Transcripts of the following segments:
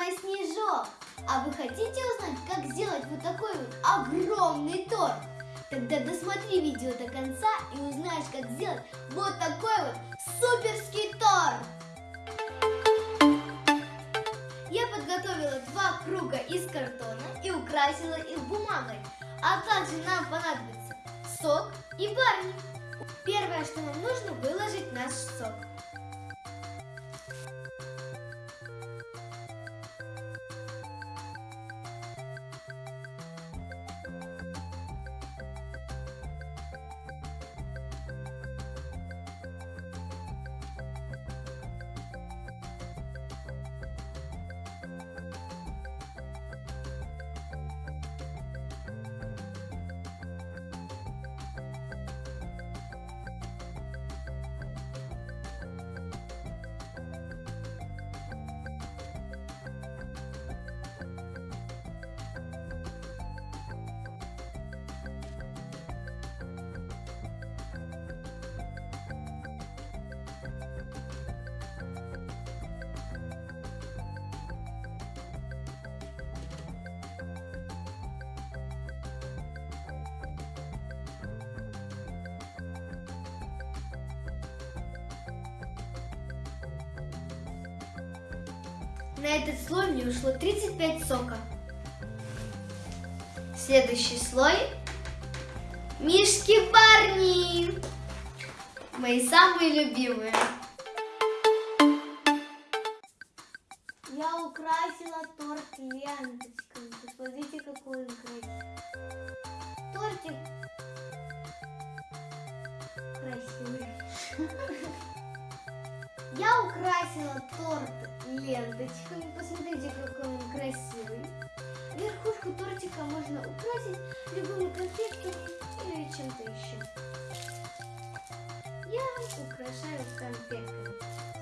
мама Снежок. А вы хотите узнать, как сделать вот такой вот огромный торт? Тогда досмотри видео до конца и узнаешь, как сделать вот такой вот суперский торт. Я подготовила два круга из картона и украсила их бумагой. А также нам понадобится сок и барни. Первое, что нам нужно, выложить наш сок. На этот слой мне ушло 35 сока. Следующий слой. Мишки Барни. Мои самые любимые. Я украсила торт ленточками. Посмотрите, какой он красивый. Тортик красивый. Я украсила торт ленточками. Посмотрите, какой он красивый. Верхушку тортика можно украсить любыми конфетками или чем-то еще. Я украшаю конфетками.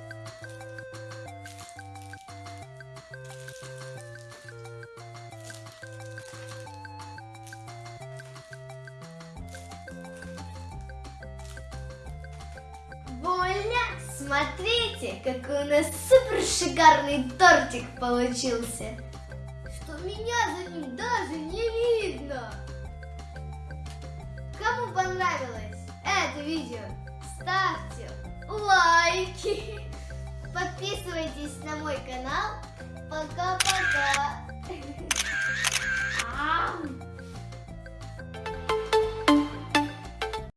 Смотрите, какой у нас супер шикарный тортик получился. Что меня за ним даже не видно. Кому понравилось это видео, ставьте лайки. Подписывайтесь на мой канал. Пока-пока.